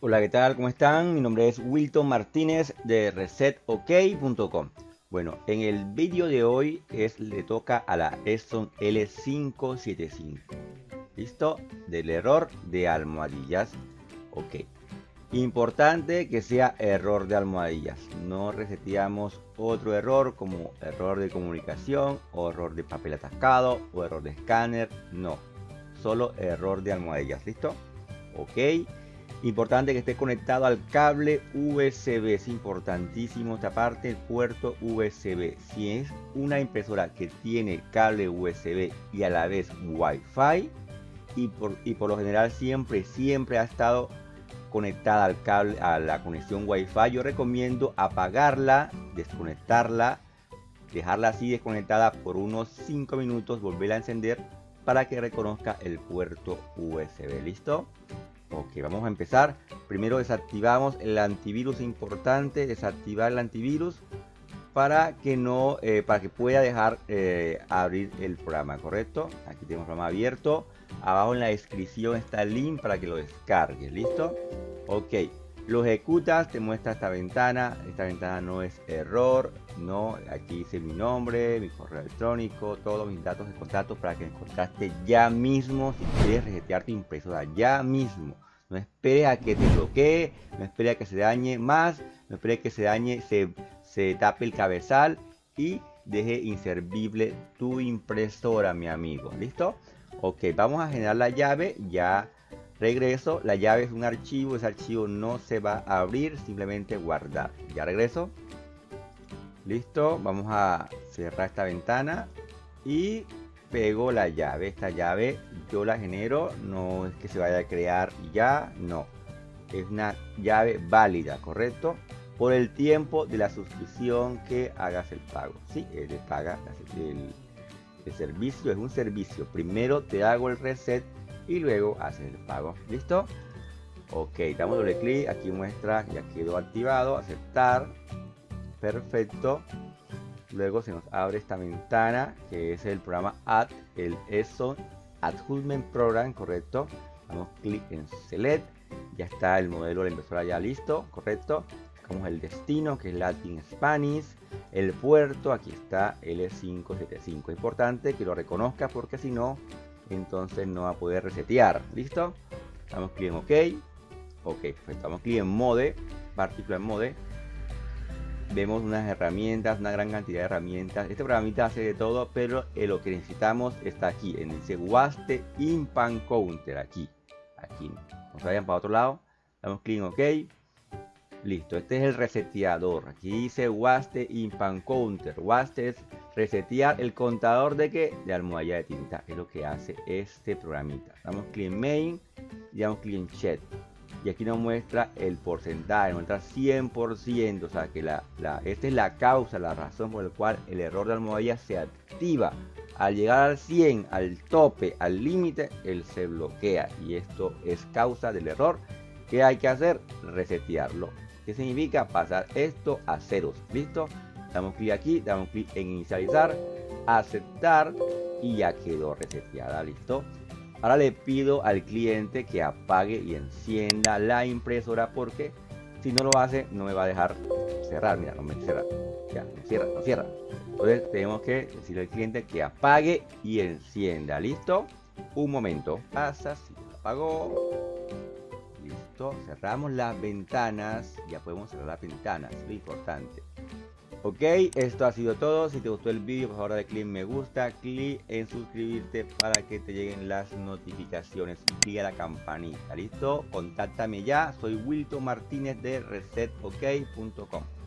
Hola, ¿qué tal? ¿Cómo están? Mi nombre es Wilton Martínez de resetok.com. Bueno, en el vídeo de hoy es, le toca a la Epson L575. ¿Listo? Del error de almohadillas. Ok. Importante que sea error de almohadillas. No reseteamos otro error como error de comunicación o error de papel atascado o error de escáner. No. Solo error de almohadillas. ¿Listo? Ok. Importante que esté conectado al cable USB, es importantísimo esta parte, el puerto USB. Si es una impresora que tiene cable USB y a la vez Wi-Fi, y por, y por lo general siempre, siempre ha estado conectada al cable, a la conexión Wi-Fi, yo recomiendo apagarla, desconectarla, dejarla así desconectada por unos 5 minutos, volverla a encender para que reconozca el puerto USB. ¿Listo? Ok, vamos a empezar. Primero desactivamos el antivirus importante, desactivar el antivirus para que no, eh, para que pueda dejar eh, abrir el programa, ¿correcto? Aquí tenemos el programa abierto. Abajo en la descripción está el link para que lo descargues, ¿listo? Ok, lo ejecutas, te muestra esta ventana. Esta ventana no es error, no. Aquí dice mi nombre, mi correo electrónico, todos mis datos de contacto para que encontraste ya mismo si quieres resetear tu impresora ya mismo. No espere a que te bloquee, no espere a que se dañe más, no espere a que se dañe, se, se tape el cabezal y deje inservible tu impresora, mi amigo. ¿Listo? Ok, vamos a generar la llave. Ya regreso la llave es un archivo ese archivo no se va a abrir simplemente guardar ya regreso listo vamos a cerrar esta ventana y pego la llave esta llave yo la genero no es que se vaya a crear ya no es una llave válida correcto por el tiempo de la suscripción que hagas el pago sí, de paga el, el servicio es un servicio primero te hago el reset y luego hacer el pago. ¿Listo? Ok, damos doble clic, aquí muestra ya quedó activado, aceptar, perfecto. Luego se nos abre esta ventana que es el programa Add, el ESO Adjustment Program, correcto. Damos clic en Select, ya está el modelo de la impresora ya listo, correcto. Como el destino que es Latin Spanish, el puerto, aquí está L575. Importante que lo reconozca porque si no entonces no va a poder resetear. ¿Listo? Damos clic en OK. Ok, pues damos clic en Mode, Particular Mode. Vemos unas herramientas, una gran cantidad de herramientas. Este programita hace de todo, pero lo que necesitamos está aquí, en dice Waste Impan Counter, aquí. Aquí. Nos vayan para otro lado. Damos clic en OK. Listo, este es el reseteador. Aquí dice Waste Impan Counter. Waste es resetear el contador de que de almohadilla de tinta. Es lo que hace este programita. Damos clic en Main y damos clic en Chat. Y aquí nos muestra el porcentaje, nos muestra 100%. O sea que la, la, esta es la causa, la razón por la cual el error de almohadilla se activa. Al llegar al 100, al tope, al límite, él se bloquea. Y esto es causa del error. ¿Qué hay que hacer? Resetearlo ¿Qué significa? Pasar esto a ceros. ¿Listo? Damos clic aquí, damos clic en inicializar, aceptar y ya quedó reseteada. ¿Listo? Ahora le pido al cliente que apague y encienda la impresora porque si no lo hace no me va a dejar cerrar. Mira, no me cierra. Ya, no cierra, no cierra. Entonces tenemos que decirle al cliente que apague y encienda. ¿Listo? Un momento. Pasa, si apagó cerramos las ventanas, ya podemos cerrar las ventanas, lo importante. Ok, esto ha sido todo. Si te gustó el vídeo, por favor dale clic en me gusta, clic en suscribirte para que te lleguen las notificaciones y la campanita. ¿Listo? Contáctame ya. Soy Wilton Martínez de resetok.com.